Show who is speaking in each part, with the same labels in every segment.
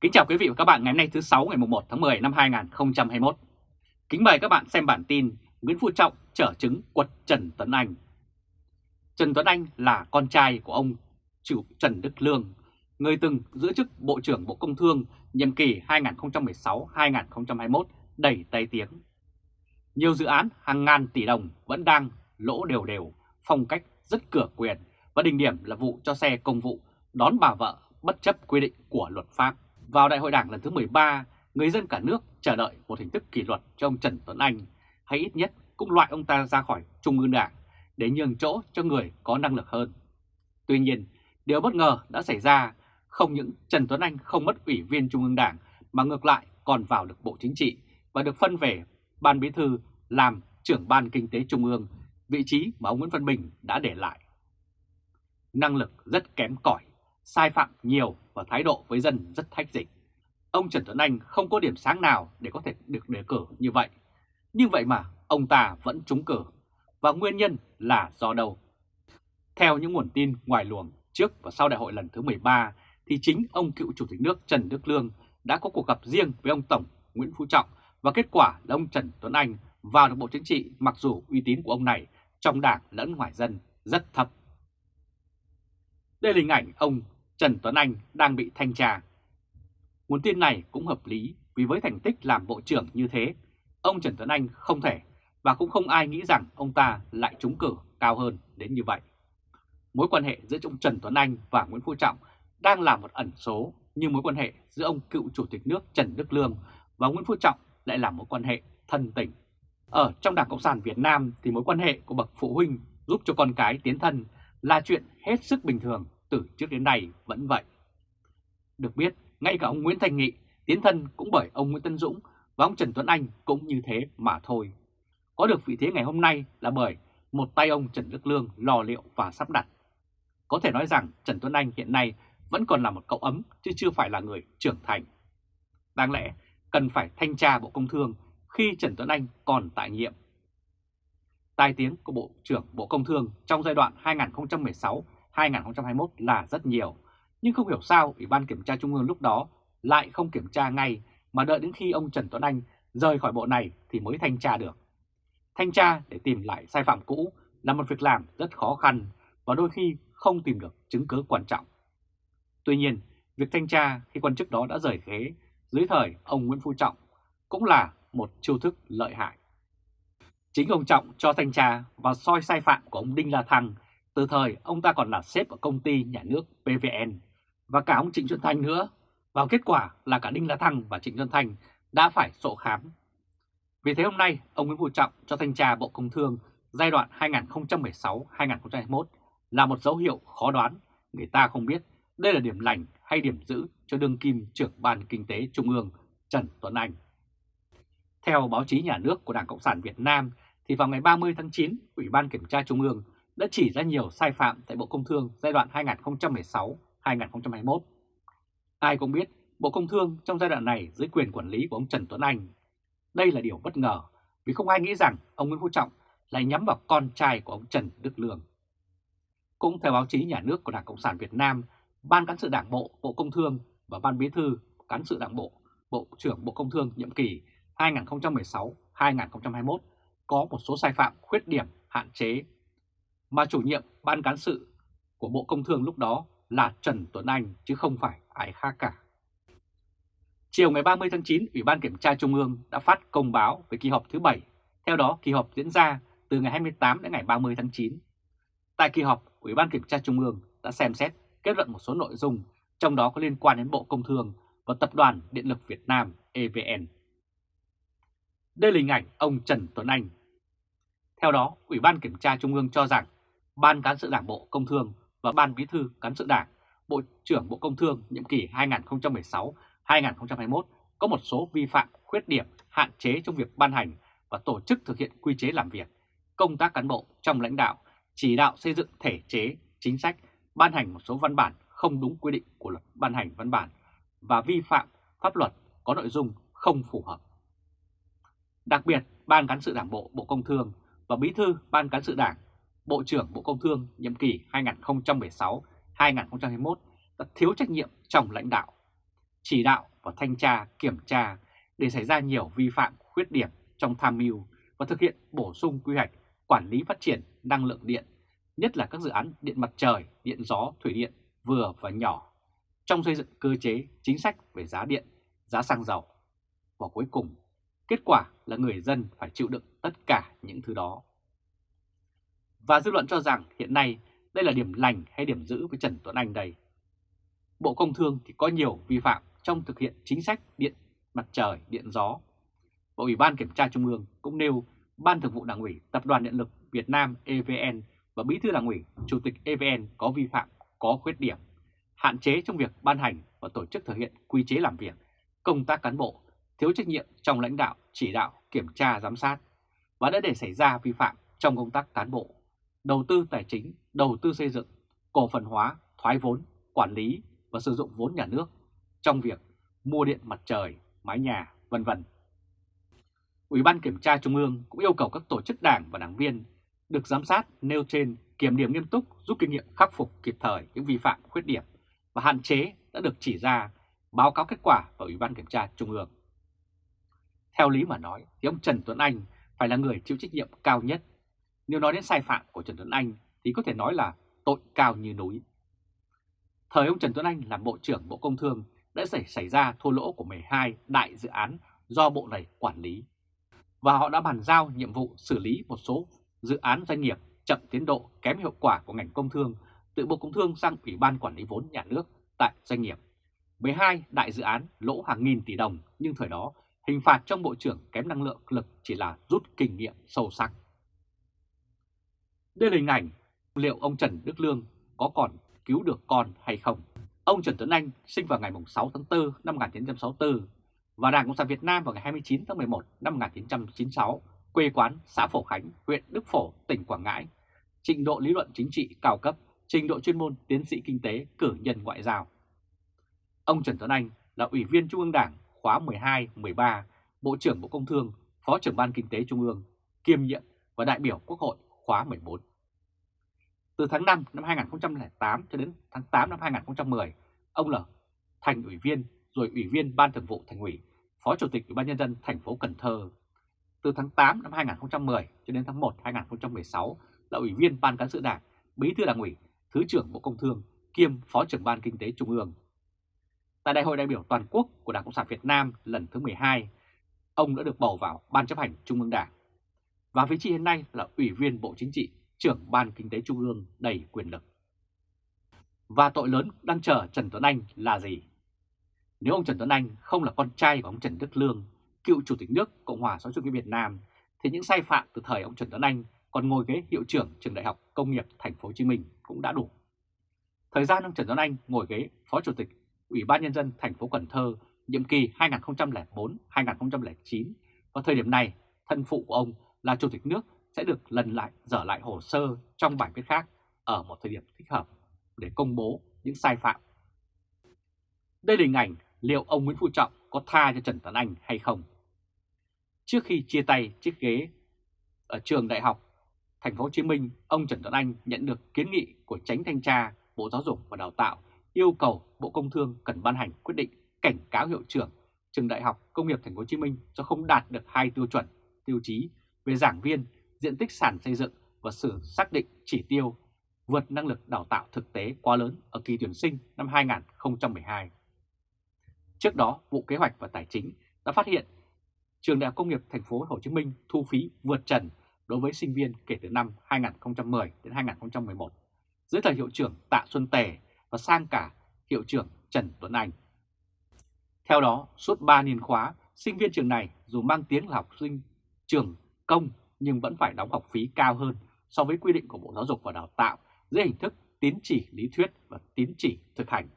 Speaker 1: Kính chào quý vị và các bạn ngày hôm nay thứ 6 ngày 1 tháng 10 năm 2021. Kính mời các bạn xem bản tin Nguyễn Phú Trọng trở chứng quật Trần Tuấn Anh. Trần Tuấn Anh là con trai của ông chủ Trần Đức Lương, người từng giữ chức Bộ trưởng Bộ Công Thương nhiệm kỳ 2016-2021 đầy tay tiếng. Nhiều dự án hàng ngàn tỷ đồng vẫn đang lỗ đều đều, phong cách rất cửa quyền và đỉnh điểm là vụ cho xe công vụ đón bà vợ bất chấp quy định của luật pháp. Vào đại hội đảng lần thứ 13, người dân cả nước chờ đợi một hình thức kỷ luật cho ông Trần Tuấn Anh, hay ít nhất cũng loại ông ta ra khỏi Trung ương Đảng để nhường chỗ cho người có năng lực hơn. Tuy nhiên, điều bất ngờ đã xảy ra, không những Trần Tuấn Anh không mất ủy viên Trung ương Đảng mà ngược lại còn vào được Bộ Chính trị và được phân về Ban Bí thư làm trưởng Ban Kinh tế Trung ương, vị trí mà ông Nguyễn Văn Bình đã để lại. Năng lực rất kém cỏi, sai phạm nhiều và thái độ với dân rất thách dịch. Ông Trần Tuấn Anh không có điểm sáng nào để có thể được đề cử như vậy. Nhưng vậy mà ông ta vẫn trúng cử. Và nguyên nhân là do đâu? Theo những nguồn tin ngoài luồng trước và sau đại hội lần thứ 13 thì chính ông cựu Chủ tịch nước Trần Đức Lương đã có cuộc gặp riêng với ông Tổng Nguyễn Phú Trọng, và kết quả là ông Trần Tuấn Anh vào được Bộ Chính trị mặc dù uy tín của ông này trong đảng lẫn ngoài dân rất thấp. Đây là hình ảnh ông Trần Tuấn Anh đang bị thanh tra. Nguồn tin này cũng hợp lý vì với thành tích làm bộ trưởng như thế, ông Trần Tuấn Anh không thể và cũng không ai nghĩ rằng ông ta lại trúng cử cao hơn đến như vậy. Mối quan hệ giữa ông Trần Tuấn Anh và Nguyễn Phú Trọng đang là một ẩn số như mối quan hệ giữa ông cựu Chủ tịch nước Trần Đức Lương và Nguyễn Phú Trọng lại là mối quan hệ thân tình. Ở trong Đảng Cộng sản Việt Nam thì mối quan hệ của bậc phụ huynh giúp cho con cái tiến thân là chuyện hết sức bình thường từ trước đến nay vẫn vậy. Được biết, ngay cả ông Nguyễn Thành Nghị tiến thân cũng bởi ông Nguyễn Tân Dũng và ông Trần Tuấn Anh cũng như thế mà thôi. Có được vị thế ngày hôm nay là bởi một tay ông Trần Đức Lương lò liệu và sắp đặt. Có thể nói rằng Trần Tuấn Anh hiện nay vẫn còn là một cậu ấm chứ chưa phải là người trưởng thành. Đáng lẽ cần phải thanh tra Bộ Công Thương khi Trần Tuấn Anh còn tại nhiệm. Tai tiếng của Bộ trưởng Bộ Công Thương trong giai đoạn 2016. 2021 là rất nhiều, nhưng không hiểu sao Ủy ban Kiểm tra Trung ương lúc đó lại không kiểm tra ngay mà đợi đến khi ông Trần Tuấn Anh rời khỏi bộ này thì mới thanh tra được. Thanh tra để tìm lại sai phạm cũ là một việc làm rất khó khăn và đôi khi không tìm được chứng cứ quan trọng. Tuy nhiên, việc thanh tra khi quan chức đó đã rời ghế dưới thời ông Nguyễn Phú Trọng cũng là một chiêu thức lợi hại. Chính ông Trọng cho thanh tra và soi sai phạm của ông Đinh La Thăng từ thời ông ta còn là sếp ở công ty nhà nước PVN và cả ông Trịnh Xuân Thanh nữa. Và kết quả là cả Đinh La Thăng và Trịnh Xuân Thanh đã phải sổ khám. Vì thế hôm nay, ông Nguyễn Phú Trọng cho thanh tra Bộ Công Thương giai đoạn 2016-2021 là một dấu hiệu khó đoán. Người ta không biết đây là điểm lành hay điểm giữ cho đương kim trưởng ban kinh tế Trung ương Trần Tuấn Anh. Theo báo chí nhà nước của Đảng Cộng sản Việt Nam thì vào ngày 30 tháng 9, Ủy ban Kiểm tra Trung ương đã chỉ ra nhiều sai phạm tại Bộ Công Thương giai đoạn 2016-2021. Ai cũng biết Bộ Công Thương trong giai đoạn này dưới quyền quản lý của ông Trần Tuấn Anh. Đây là điều bất ngờ vì không ai nghĩ rằng ông Nguyễn Phú Trọng lại nhắm vào con trai của ông Trần Đức Lương. Cũng theo báo chí nhà nước của Đảng Cộng sản Việt Nam, Ban Cán sự Đảng Bộ Bộ Công Thương và Ban Bí thư Cán sự Đảng Bộ Bộ trưởng Bộ Công Thương nhiệm kỳ 2016-2021 có một số sai phạm khuyết điểm hạn chế mà chủ nhiệm ban cán sự của Bộ Công Thương lúc đó là Trần Tuấn Anh chứ không phải ai khác cả. Chiều ngày 30 tháng 9, Ủy ban Kiểm tra Trung ương đã phát công báo về kỳ họp thứ 7. Theo đó, kỳ họp diễn ra từ ngày 28 đến ngày 30 tháng 9. Tại kỳ họp, Ủy ban Kiểm tra Trung ương đã xem xét kết luận một số nội dung, trong đó có liên quan đến Bộ Công Thương và Tập đoàn Điện lực Việt Nam EVN. Đây là hình ảnh ông Trần Tuấn Anh. Theo đó, Ủy ban Kiểm tra Trung ương cho rằng Ban Cán sự Đảng Bộ Công Thương và Ban Bí thư Cán sự Đảng, Bộ trưởng Bộ Công Thương nhiệm kỳ 2016-2021 có một số vi phạm, khuyết điểm, hạn chế trong việc ban hành và tổ chức thực hiện quy chế làm việc, công tác cán bộ trong lãnh đạo, chỉ đạo xây dựng thể chế, chính sách, ban hành một số văn bản không đúng quy định của luật ban hành văn bản và vi phạm pháp luật có nội dung không phù hợp. Đặc biệt, Ban Cán sự Đảng Bộ Bộ Công Thương và Bí thư Ban Cán sự Đảng, Bộ trưởng Bộ Công Thương nhiệm kỳ 2016-2021 đã thiếu trách nhiệm trong lãnh đạo, chỉ đạo và thanh tra, kiểm tra để xảy ra nhiều vi phạm khuyết điểm trong tham mưu và thực hiện bổ sung quy hoạch quản lý phát triển năng lượng điện, nhất là các dự án điện mặt trời, điện gió, thủy điện vừa và nhỏ, trong xây dựng cơ chế chính sách về giá điện, giá xăng dầu. Và cuối cùng, kết quả là người dân phải chịu đựng tất cả những thứ đó. Và dư luận cho rằng hiện nay đây là điểm lành hay điểm giữ với Trần Tuấn Anh đây. Bộ Công Thương thì có nhiều vi phạm trong thực hiện chính sách điện mặt trời, điện gió. Bộ Ủy ban Kiểm tra Trung ương cũng nêu Ban Thường vụ Đảng ủy Tập đoàn Điện lực Việt Nam EVN và Bí thư Đảng ủy Chủ tịch EVN có vi phạm, có khuyết điểm, hạn chế trong việc ban hành và tổ chức thực hiện quy chế làm việc, công tác cán bộ, thiếu trách nhiệm trong lãnh đạo, chỉ đạo, kiểm tra, giám sát và đã để xảy ra vi phạm trong công tác cán bộ, đầu tư tài chính, đầu tư xây dựng, cổ phần hóa, thoái vốn, quản lý và sử dụng vốn nhà nước trong việc mua điện mặt trời, mái nhà, vân vân. Ủy ban Kiểm tra Trung ương cũng yêu cầu các tổ chức đảng và đảng viên được giám sát nêu trên kiểm điểm nghiêm túc giúp kinh nghiệm khắc phục kịp thời những vi phạm khuyết điểm và hạn chế đã được chỉ ra báo cáo kết quả vào Ủy ban Kiểm tra Trung ương. Theo lý mà nói thì ông Trần Tuấn Anh phải là người chịu trách nhiệm cao nhất. Nếu nói đến sai phạm của Trần Tuấn Anh thì có thể nói là tội cao như núi. Thời ông Trần Tuấn Anh làm Bộ trưởng Bộ Công Thương đã xảy, xảy ra thua lỗ của 12 đại dự án do bộ này quản lý. Và họ đã bàn giao nhiệm vụ xử lý một số dự án doanh nghiệp chậm tiến độ kém hiệu quả của ngành công thương từ Bộ Công Thương sang Ủy ban Quản lý vốn nhà nước tại doanh nghiệp. 12 đại dự án lỗ hàng nghìn tỷ đồng nhưng thời đó hình phạt trong Bộ trưởng kém năng lượng lực chỉ là rút kinh nghiệm sâu sắc. Đây là hình ảnh liệu ông Trần Đức Lương có còn cứu được con hay không? Ông Trần Tuấn Anh sinh vào ngày 6 tháng 4 năm 1964 và Đảng Cộng sản Việt Nam vào ngày 29 tháng 11 năm 1996, quê quán xã Phổ Khánh, huyện Đức Phổ, tỉnh Quảng Ngãi. Trình độ lý luận chính trị cao cấp, trình độ chuyên môn tiến sĩ kinh tế, cử nhân ngoại giao. Ông Trần Tuấn Anh là Ủy viên Trung ương Đảng khóa 12-13, Bộ trưởng Bộ Công Thương, Phó trưởng Ban Kinh tế Trung ương, kiêm nhiệm và đại biểu Quốc hội khóa 14. Từ tháng 5 năm 2008 cho đến tháng 8 năm 2010, ông là thành ủy viên rồi ủy viên Ban Thường vụ Thành ủy, Phó Chủ tịch Ủy ban nhân dân thành phố Cần Thơ. Từ tháng 8 năm 2010 cho đến tháng 1 năm 2016 là ủy viên Ban cán sự Đảng, Bí thư Đảng ủy, Thứ trưởng Bộ Công Thương, kiêm Phó trưởng Ban Kinh tế Trung ương. Tại Đại hội đại biểu toàn quốc của Đảng Cộng sản Việt Nam lần thứ 12, ông đã được bầu vào Ban chấp hành Trung ương Đảng. Và vị trí hiện nay là Ủy viên Bộ Chính trị, trưởng Ban Kinh tế Trung ương đầy quyền lực. Và tội lớn đang chờ Trần Tuấn Anh là gì? Nếu ông Trần Tuấn Anh không là con trai của ông Trần Đức Lương, cựu Chủ tịch nước Cộng hòa xã hội chủ nghĩa Việt Nam, thì những sai phạm từ thời ông Trần Tuấn Anh còn ngồi ghế hiệu trưởng trường Đại học Công nghiệp Thành phố Hồ Chí Minh cũng đã đủ. Thời gian ông Trần Tuấn Anh ngồi ghế Phó Chủ tịch Ủy ban nhân dân thành phố Cần Thơ nhiệm kỳ 2004-2009 và thời điểm này thân phụ của ông là Chủ tịch nước sẽ được lần lại dở lại hồ sơ trong bài viết khác ở một thời điểm thích hợp để công bố những sai phạm. Đây là hình ảnh liệu ông Nguyễn Phú Trọng có tha cho Trần Tuấn Anh hay không. Trước khi chia tay chiếc ghế ở trường đại học Thành phố Hồ Chí Minh, ông Trần Tuấn Anh nhận được kiến nghị của tránh thanh tra Bộ Giáo dục và Đào tạo yêu cầu Bộ Công Thương cần ban hành quyết định cảnh cáo hiệu trưởng trường Đại học Công nghiệp Thành phố Hồ Chí Minh do không đạt được hai tiêu chuẩn, tiêu chí về giảng viên, diện tích sàn xây dựng và sự xác định chỉ tiêu vượt năng lực đào tạo thực tế quá lớn ở kỳ tuyển sinh năm 2012. Trước đó, bộ Kế hoạch và Tài chính đã phát hiện trường Đại học Công nghiệp Thành phố Hồ Chí Minh thu phí vượt trần đối với sinh viên kể từ năm 2010 đến 2011 dưới thời hiệu trưởng Tạ Xuân Tề và sang cả hiệu trưởng Trần Tuấn Anh. Theo đó, suốt 3 niên khóa, sinh viên trường này dù mang tiếng là học sinh trường công nhưng vẫn phải đóng học phí cao hơn so với quy định của Bộ Giáo dục và Đào tạo dưới hình thức tín chỉ lý thuyết và tín chỉ thực hành.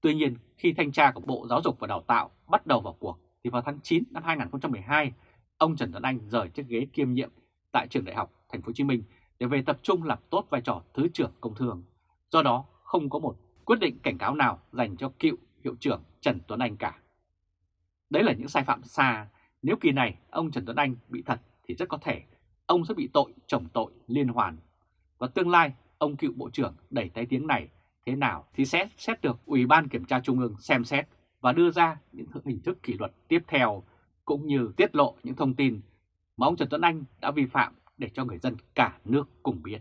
Speaker 1: Tuy nhiên, khi thanh tra của Bộ Giáo dục và Đào tạo bắt đầu vào cuộc, thì vào tháng 9 năm 2012, ông Trần Tuấn Anh rời chiếc ghế kiêm nhiệm tại trường đại học Thành phố Hồ Chí Minh để về tập trung làm tốt vai trò Thứ trưởng Công Thương. Do đó, không có một quyết định cảnh cáo nào dành cho cựu hiệu trưởng Trần Tuấn Anh cả. Đấy là những sai phạm xa, nếu kỳ này ông Trần Tuấn Anh bị thật thì rất có thể ông sẽ bị tội chồng tội liên hoàn. Và tương lai ông cựu bộ trưởng đẩy tay tiếng này thế nào thì sẽ xét được Ủy ban Kiểm tra Trung ương xem xét và đưa ra những hình thức kỷ luật tiếp theo cũng như tiết lộ những thông tin mà ông Trần Tuấn Anh đã vi phạm để cho người dân cả nước cùng biết.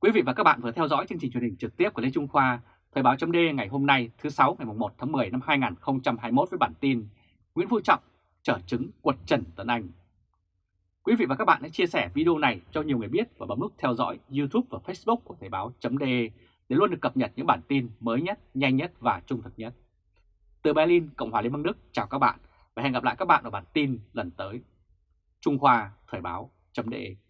Speaker 1: Quý vị và các bạn vừa theo dõi chương trình truyền hình trực tiếp của Lê Trung Khoa, Thời báo chấm ngày hôm nay thứ 6 ngày 1 tháng 10 năm 2021 với bản tin Nguyễn Phú Trọng trở chứng quật Trần Tuấn Anh. Quý vị và các bạn hãy chia sẻ video này cho nhiều người biết và bấm nút theo dõi YouTube và Facebook của Thời báo.de để luôn được cập nhật những bản tin mới nhất, nhanh nhất và trung thực nhất. Từ Berlin, Cộng hòa Liên bang Đức, chào các bạn và hẹn gặp lại các bạn ở bản tin lần tới. Trung Khoa Thời báo.de